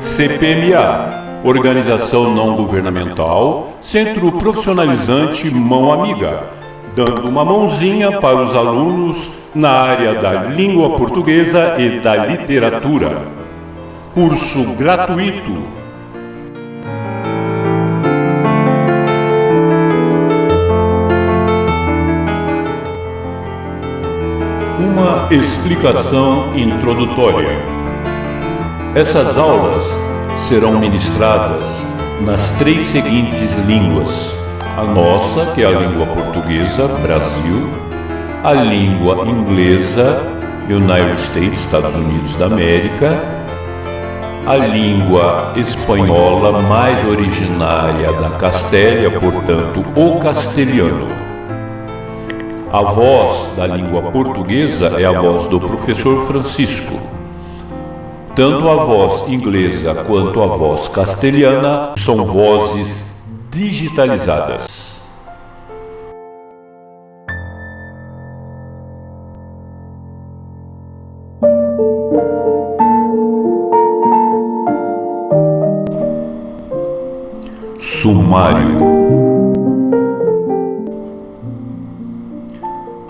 CPMA, Organização Não Governamental, Centro Profissionalizante Mão Amiga, dando uma mãozinha para os alunos na área da língua portuguesa e da literatura. Curso gratuito. Uma explicação introdutória. Essas aulas serão ministradas nas três seguintes línguas: a nossa, que é a língua portuguesa, Brasil, a língua inglesa, United States, Estados Unidos da América, a língua espanhola mais originária da Castélia, portanto, o castelhano. A voz da língua portuguesa é a voz do professor Francisco. Tanto a voz inglesa quanto a voz castelhana são vozes digitalizadas. Sumário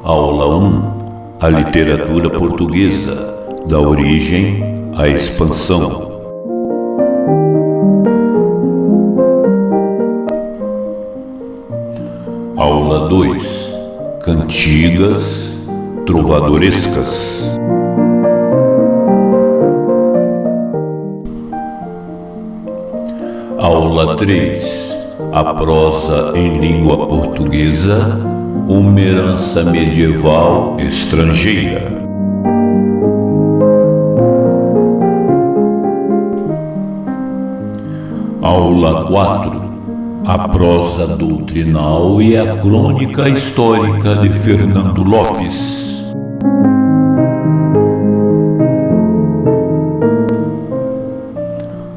Aula 1 A literatura portuguesa, da origem à expansão. Aula 2 Cantigas trovadorescas. Aula 3 A prosa em língua portuguesa, uma herança medieval estrangeira. Aula 4 A prosa doutrinal e a crônica histórica de Fernando Lopes.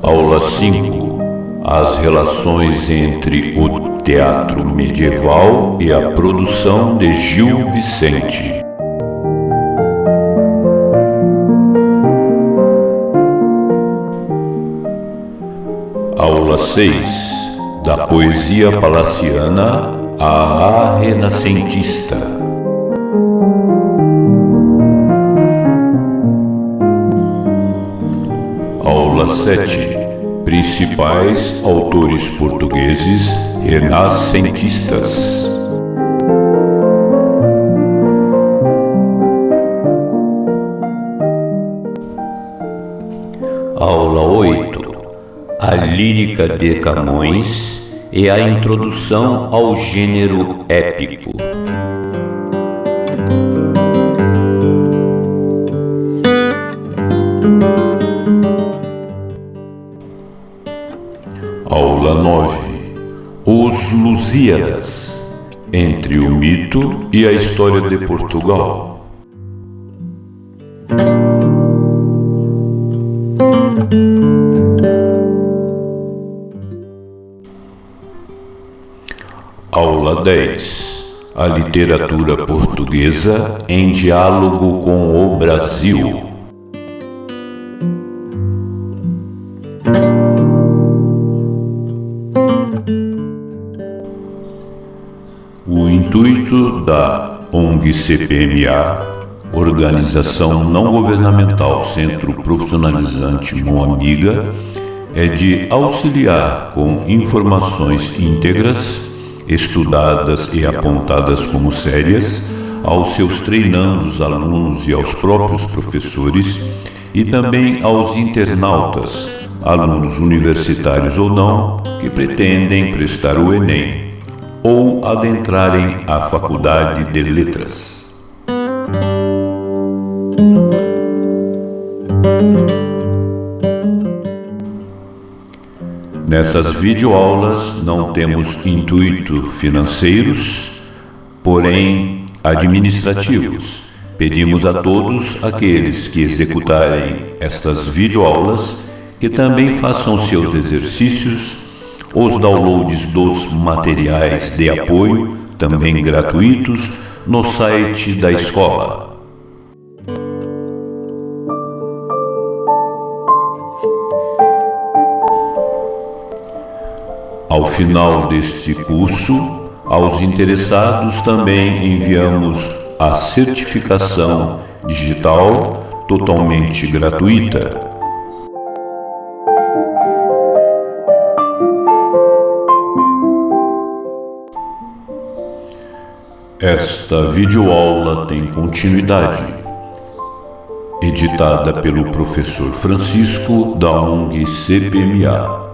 Aula 5 As relações entre o teatro medieval e a produção de Gil Vicente. 6 Da poesia palaciana à renascentista. Aula 7 Principais autores portugueses renascentistas. Aula 8 A lírica de Camões e a introdução ao gênero épico. Aula 9 Os Lusíadas Entre o mito e a história de Portugal. Aula 10 A literatura portuguesa em diálogo com o Brasil. O intuito da ONG CPMA, Organização Não Governamental Centro Profissionalizante Mão Amiga, é de auxiliar com informações íntegras, estudadas e apontadas como sérias, aos seus treinandos alunos e aos próprios professores, e também aos internautas, alunos universitários ou não, que pretendem prestar o Enem ou adentrarem a Faculdade de Letras. Nessas videoaulas não temos intuito financeiros, porém administrativos. Pedimos a todos aqueles que executarem estas videoaulas que também façam seus exercícios, os downloads dos materiais de apoio, também gratuitos, no site da escola. Ao final deste curso, aos interessados também enviamos a certificação digital totalmente gratuita. Esta videoaula tem continuidade. Editada pelo professor Francisco da ONG CPMA.